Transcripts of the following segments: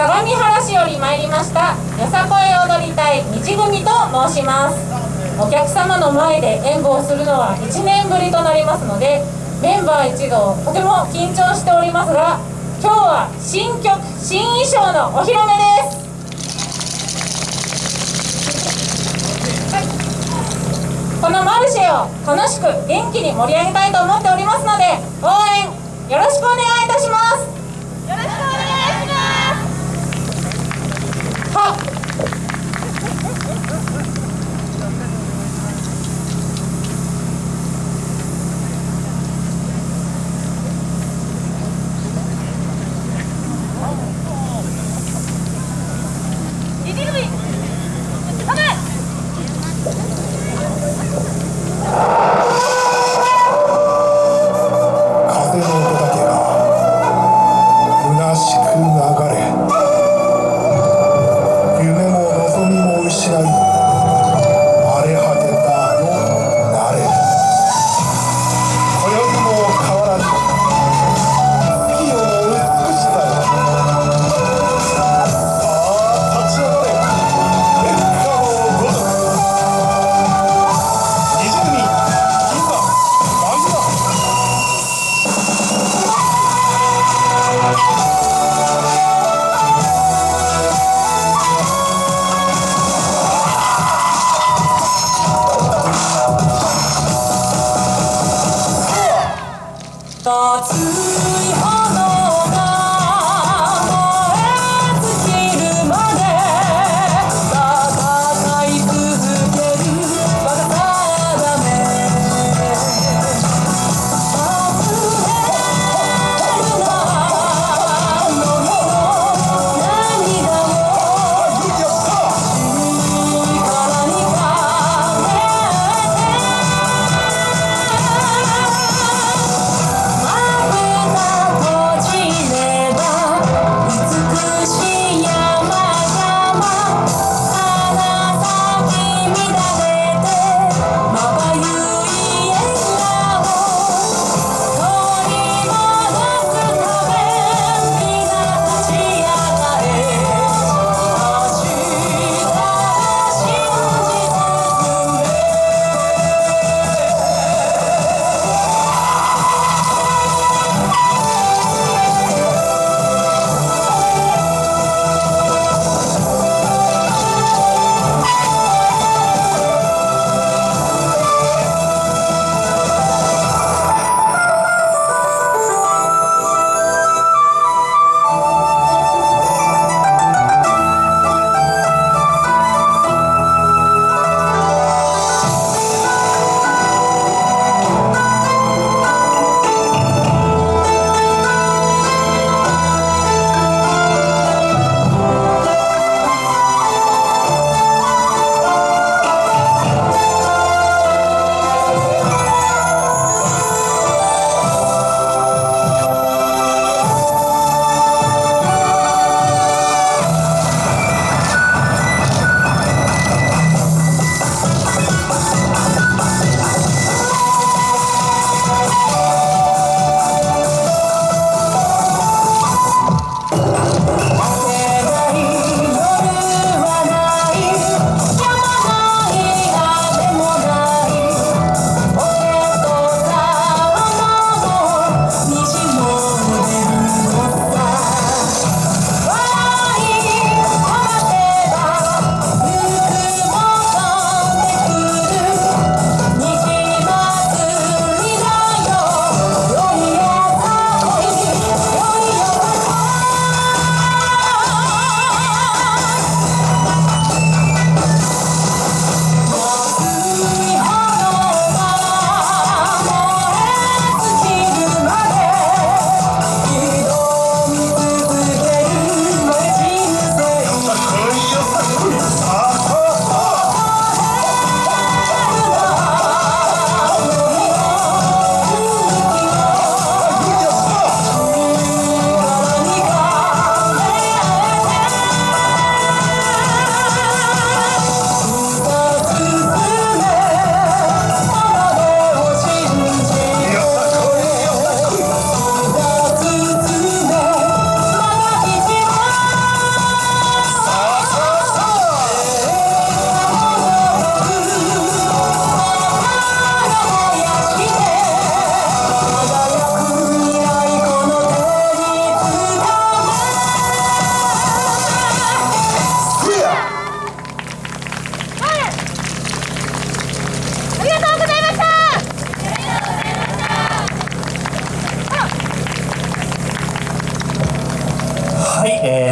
相模原市より参りました。よさこい踊り隊道組と申します。お客様の前で演舞をするのは1年ぶりとなりますのでメンバー一同とても緊張しておりますが今日は新曲新衣装のお披露目です。このマルシェを楽しく元気に盛り上げたいと思っておりますので応援よろしくお願いします。熱い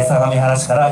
相模原市から